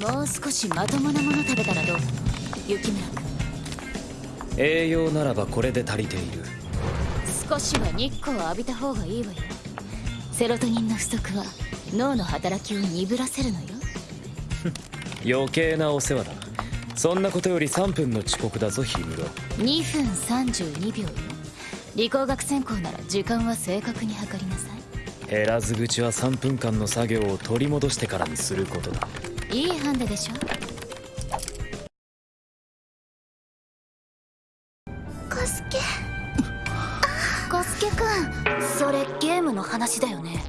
もう少しまともなもの食べたらどう？雪村君。栄養ならばこれで足りている。少しは日光を浴びた方がいいわよ。セロトニンの不足は脳の働きを鈍らせるのよ。余計なお世話だ。そんなことより3分の遅刻だぞ氷室2分32秒よ。理工学専攻なら時間は正確に測りなさい。減らず口は3分間の作業を取り戻してからにすることだいいハンデでしょ？コスケ。コスケくん。それゲームの話だよね。